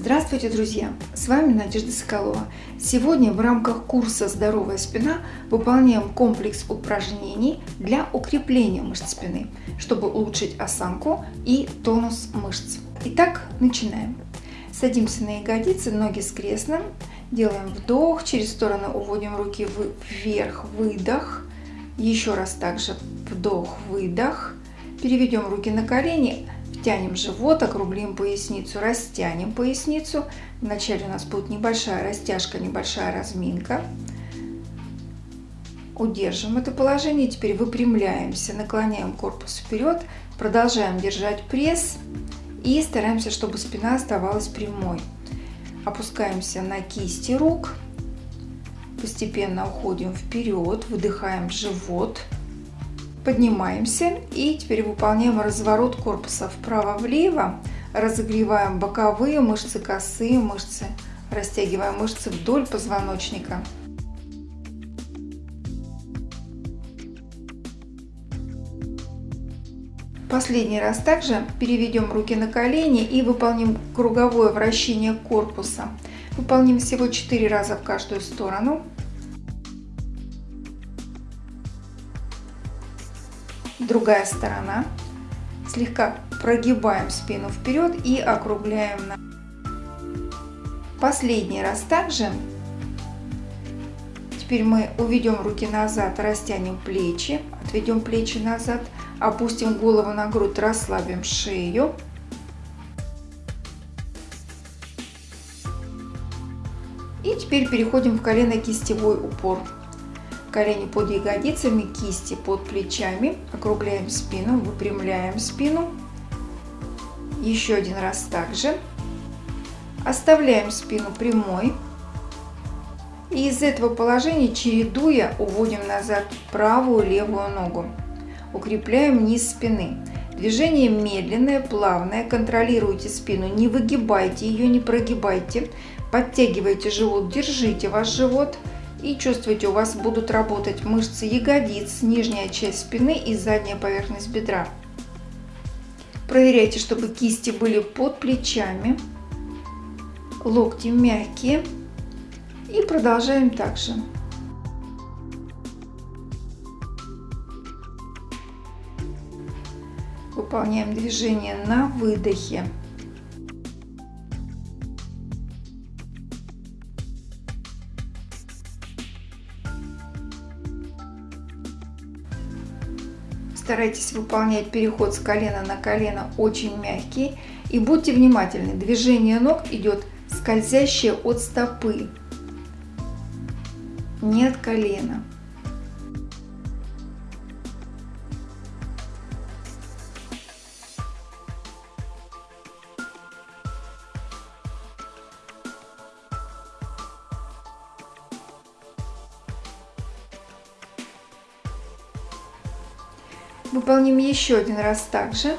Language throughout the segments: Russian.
Здравствуйте, друзья! С вами Надежда Соколова. Сегодня в рамках курса «Здоровая спина» выполняем комплекс упражнений для укрепления мышц спины, чтобы улучшить осанку и тонус мышц. Итак, начинаем. Садимся на ягодицы, ноги скрестно. Делаем вдох, через стороны уводим руки вверх, выдох. Еще раз также вдох, выдох. Переведем руки на колени, Тянем живот, округлим поясницу, растянем поясницу. Вначале у нас будет небольшая растяжка, небольшая разминка. Удержим это положение. Теперь выпрямляемся, наклоняем корпус вперед, продолжаем держать пресс и стараемся, чтобы спина оставалась прямой. Опускаемся на кисти рук, постепенно уходим вперед, выдыхаем живот. Поднимаемся и теперь выполняем разворот корпуса вправо-влево. Разогреваем боковые мышцы, косые мышцы, растягиваем мышцы вдоль позвоночника. Последний раз также переведем руки на колени и выполним круговое вращение корпуса. Выполним всего 4 раза в каждую сторону. Другая сторона. Слегка прогибаем спину вперед и округляем. Последний раз также. Теперь мы уведем руки назад, растянем плечи, отведем плечи назад, опустим голову на грудь, расслабим шею. И теперь переходим в колено-кистевой упор колени под ягодицами, кисти под плечами, округляем спину, выпрямляем спину. Еще один раз также. Оставляем спину прямой. И из этого положения, чередуя, уводим назад правую левую ногу. Укрепляем низ спины. Движение медленное, плавное. Контролируйте спину, не выгибайте ее, не прогибайте. Подтягивайте живот, держите ваш живот. И чувствуйте, у вас будут работать мышцы ягодиц, нижняя часть спины и задняя поверхность бедра. Проверяйте, чтобы кисти были под плечами, локти мягкие. И продолжаем также. Выполняем движение на выдохе. Старайтесь выполнять переход с колена на колено очень мягкий. И будьте внимательны, движение ног идет скользящее от стопы, не от колена. Выполним еще один раз также.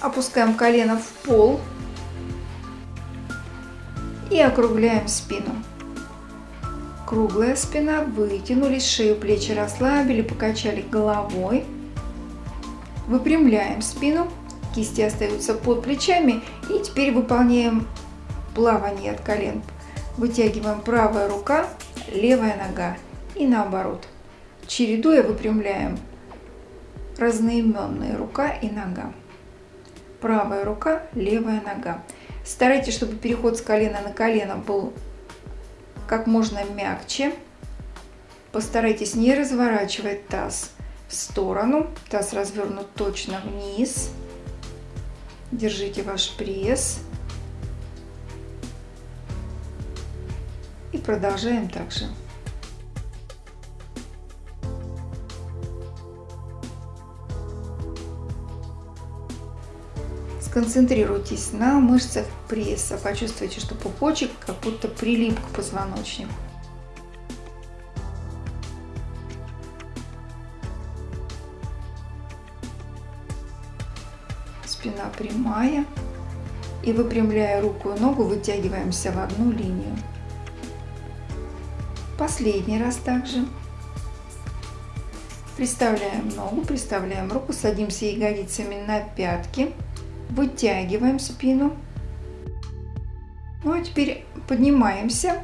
Опускаем колено в пол и округляем спину. Круглая спина, вытянулись, шею, плечи расслабили, покачали головой. Выпрямляем спину, кисти остаются под плечами и теперь выполняем плавание от колен. Вытягиваем правая рука левая нога и наоборот. Чередуя выпрямляем разноименные рука и нога. Правая рука, левая нога. Старайтесь, чтобы переход с колена на колено был как можно мягче. Постарайтесь не разворачивать таз в сторону. Таз развернут точно вниз. Держите ваш пресс. Продолжаем также. Сконцентрируйтесь на мышцах пресса. Почувствуйте, что пупочек как будто прилип к позвоночнику. Спина прямая. И выпрямляя руку и ногу, вытягиваемся в одну линию. Последний раз также. Приставляем ногу, приставляем руку, садимся ягодицами на пятки, вытягиваем спину. Ну а теперь поднимаемся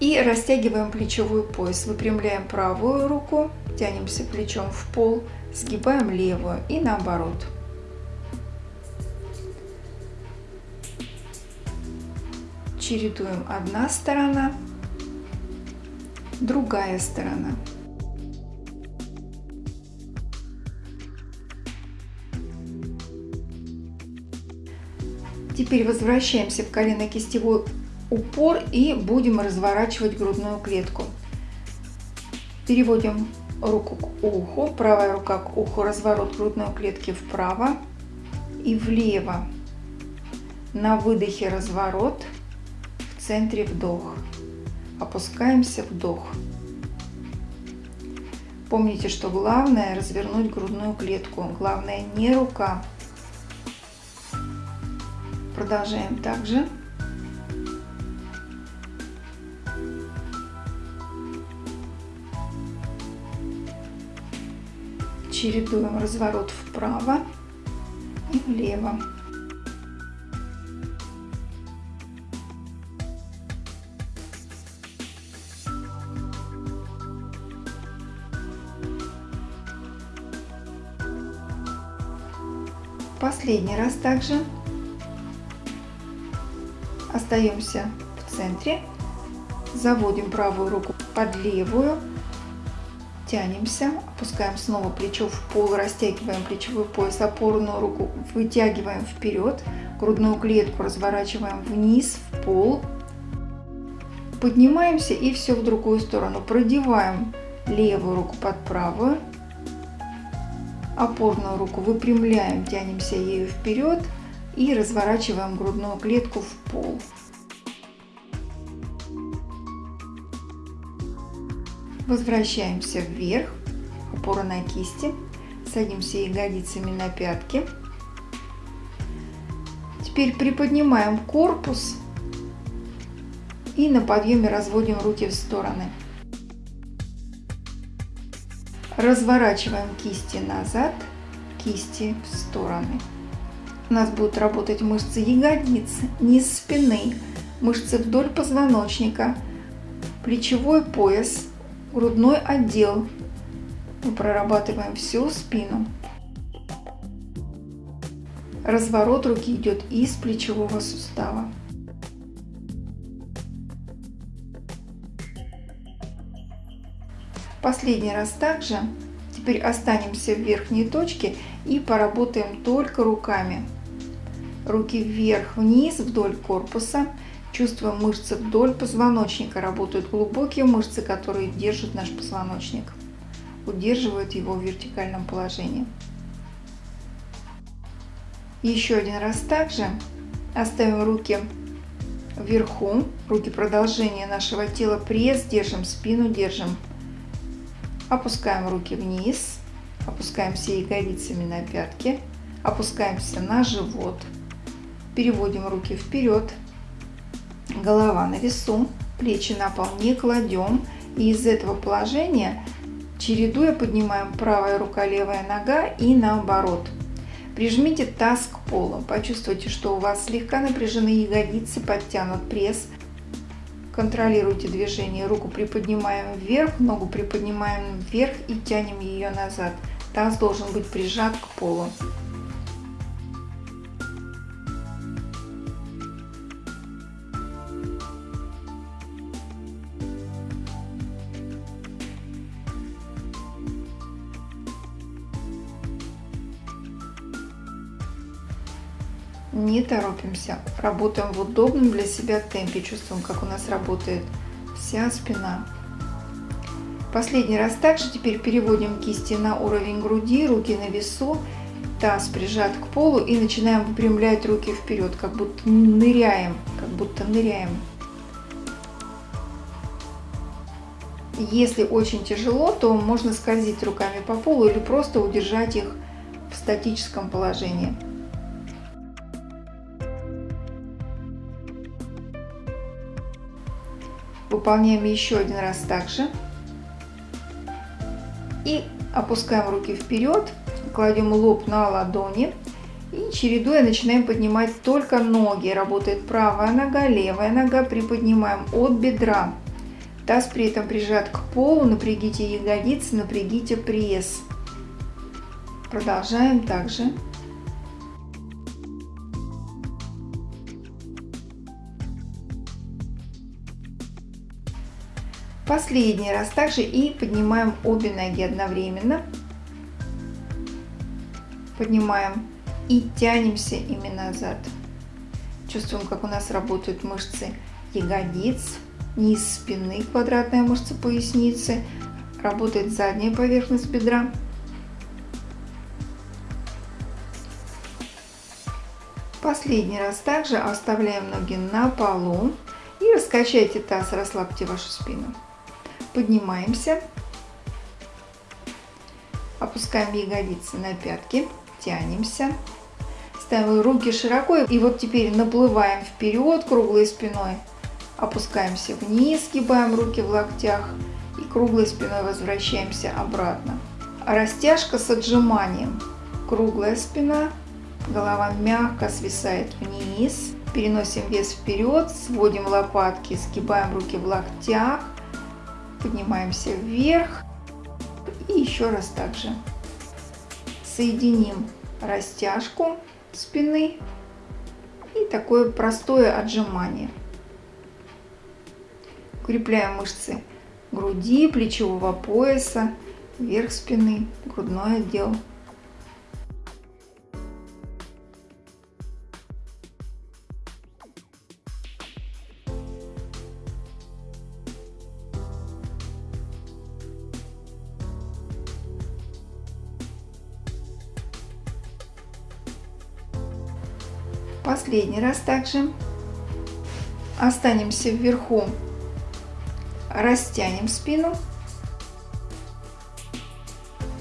и растягиваем плечевой пояс. Выпрямляем правую руку, тянемся плечом в пол, сгибаем левую и наоборот. Чередуем одна сторона, другая сторона. Теперь возвращаемся в колено-кистевой упор и будем разворачивать грудную клетку. Переводим руку к уху, правая рука к уху, разворот грудной клетки вправо и влево. На выдохе разворот, в центре вдох. Опускаемся, вдох. Помните, что главное развернуть грудную клетку. Главное не рука, Продолжаем также. Чередуем разворот вправо и влево. Последний раз также. Остаемся в центре, заводим правую руку под левую, тянемся, опускаем снова плечо в пол, растягиваем плечевой пояс, опорную руку вытягиваем вперед, грудную клетку разворачиваем вниз, в пол, поднимаемся и все в другую сторону, продеваем левую руку под правую, опорную руку выпрямляем, тянемся ею вперед и разворачиваем грудную клетку в пол. Возвращаемся вверх, опора на кисти, садимся ягодицами на пятки. Теперь приподнимаем корпус и на подъеме разводим руки в стороны. Разворачиваем кисти назад, кисти в стороны. У нас будут работать мышцы ягодиц, низ спины, мышцы вдоль позвоночника, плечевой пояс, грудной отдел. Мы прорабатываем всю спину. Разворот руки идет из плечевого сустава. Последний раз также. Теперь останемся в верхней точке и поработаем только руками. Руки вверх-вниз вдоль корпуса. Чувствуем мышцы вдоль позвоночника. Работают глубокие мышцы, которые держат наш позвоночник. Удерживают его в вертикальном положении. Еще один раз также оставим руки вверху, руки продолжение нашего тела, пресс держим, спину держим. Опускаем руки вниз, опускаемся ягодицами на пятки, опускаемся на живот, переводим руки вперед, голова на весу, плечи на пол не кладем. И из этого положения, чередуя, поднимаем правая рука, левая нога и наоборот. Прижмите таз к полу. Почувствуйте, что у вас слегка напряжены ягодицы, подтянут пресс. Контролируйте движение. Руку приподнимаем вверх, ногу приподнимаем вверх и тянем ее назад. Таз должен быть прижат к полу. Не торопимся, работаем в удобном для себя темпе, чувствуем, как у нас работает вся спина. Последний раз также теперь переводим кисти на уровень груди, руки на весу, таз прижат к полу и начинаем выпрямлять руки вперед, как будто ныряем, как будто ныряем. Если очень тяжело, то можно скользить руками по полу или просто удержать их в статическом положении. Выполняем еще один раз также. И Опускаем руки вперед, кладем лоб на ладони и чередуя начинаем поднимать только ноги. Работает правая нога, левая нога. Приподнимаем от бедра. Таз при этом прижат к полу. Напрягите ягодицы, напрягите пресс. Продолжаем также. Последний раз также и поднимаем обе ноги одновременно. Поднимаем и тянемся ими назад. Чувствуем, как у нас работают мышцы ягодиц, низ спины, квадратная мышца поясницы, работает задняя поверхность бедра. Последний раз также оставляем ноги на полу и раскачайте таз, расслабьте вашу спину. Поднимаемся, опускаем ягодицы на пятки, тянемся, ставим руки широко и вот теперь наплываем вперед круглой спиной, опускаемся вниз, сгибаем руки в локтях и круглой спиной возвращаемся обратно. Растяжка с отжиманием. Круглая спина, голова мягко свисает вниз, переносим вес вперед, сводим лопатки, сгибаем руки в локтях, поднимаемся вверх и еще раз также. Соединим растяжку спины и такое простое отжимание. Укрепляем мышцы груди, плечевого пояса, верх спины, грудной отдел. Последний раз также. Останемся вверху, растянем спину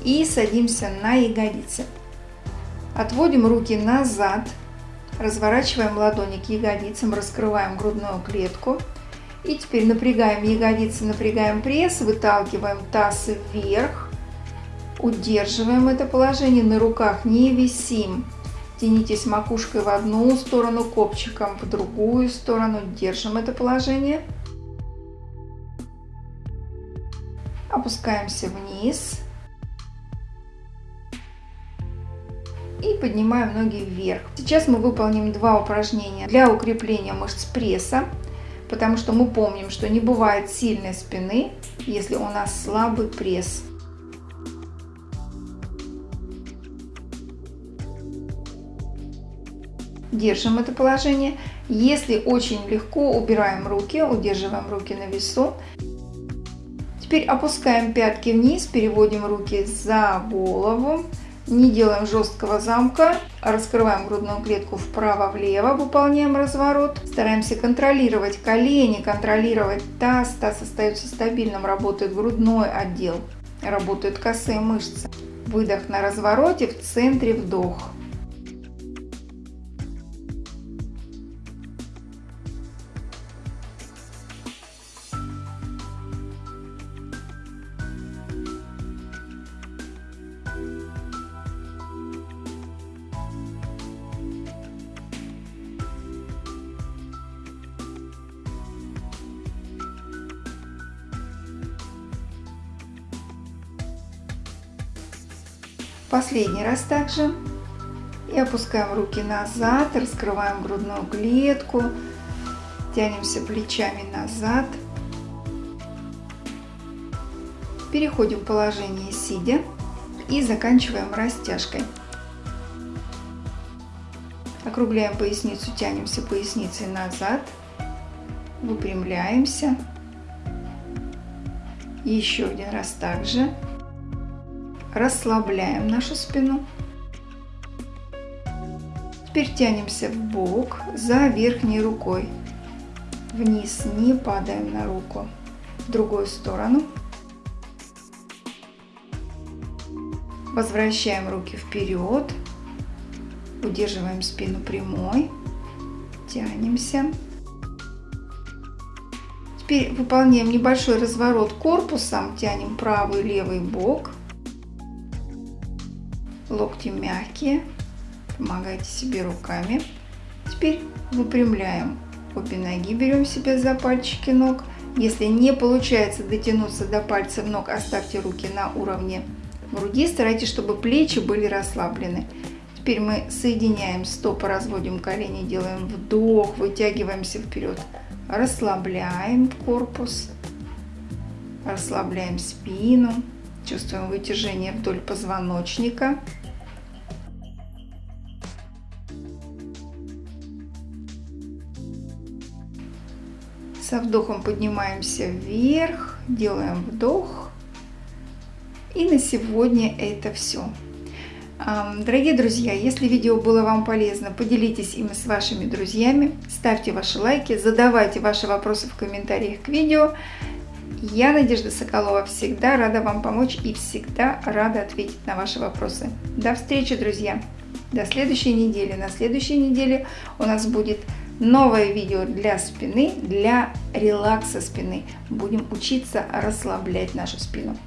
и садимся на ягодицы. Отводим руки назад, разворачиваем ладони к ягодицам, раскрываем грудную клетку. И теперь напрягаем ягодицы, напрягаем пресс, выталкиваем таз вверх, удерживаем это положение, на руках не висим. Тянитесь макушкой в одну сторону, копчиком в другую сторону. Держим это положение. Опускаемся вниз. И поднимаем ноги вверх. Сейчас мы выполним два упражнения для укрепления мышц пресса. Потому что мы помним, что не бывает сильной спины, если у нас слабый пресс. Держим это положение. Если очень легко, убираем руки, удерживаем руки на весу. Теперь опускаем пятки вниз, переводим руки за голову. Не делаем жесткого замка, раскрываем грудную клетку вправо-влево, выполняем разворот. Стараемся контролировать колени, контролировать таз. Таз остается стабильным, работает грудной отдел, работают косые мышцы. Выдох на развороте, в центре вдох. Последний раз также. И опускаем руки назад, раскрываем грудную клетку, тянемся плечами назад. Переходим в положение сидя и заканчиваем растяжкой. Округляем поясницу, тянемся поясницей назад, выпрямляемся. Еще один раз также расслабляем нашу спину. Теперь тянемся в бок за верхней рукой. Вниз не падаем на руку. В другую сторону. Возвращаем руки вперед. Удерживаем спину прямой. Тянемся. Теперь выполняем небольшой разворот корпусом. Тянем правый левый бок. Локти мягкие. Помогайте себе руками. Теперь выпрямляем обе ноги, берем себя за пальчики ног. Если не получается дотянуться до пальцев ног, оставьте руки на уровне груди. Старайтесь, чтобы плечи были расслаблены. Теперь мы соединяем стопы, разводим колени, делаем вдох, вытягиваемся вперед. Расслабляем корпус, расслабляем спину, чувствуем вытяжение вдоль позвоночника. Со вдохом поднимаемся вверх, делаем вдох. И на сегодня это все. Дорогие друзья, если видео было вам полезно, поделитесь им с вашими друзьями, ставьте ваши лайки, задавайте ваши вопросы в комментариях к видео. Я, Надежда Соколова, всегда рада вам помочь и всегда рада ответить на ваши вопросы. До встречи, друзья! До следующей недели. На следующей неделе у нас будет новое видео для спины, для релакса спины. Будем учиться расслаблять нашу спину.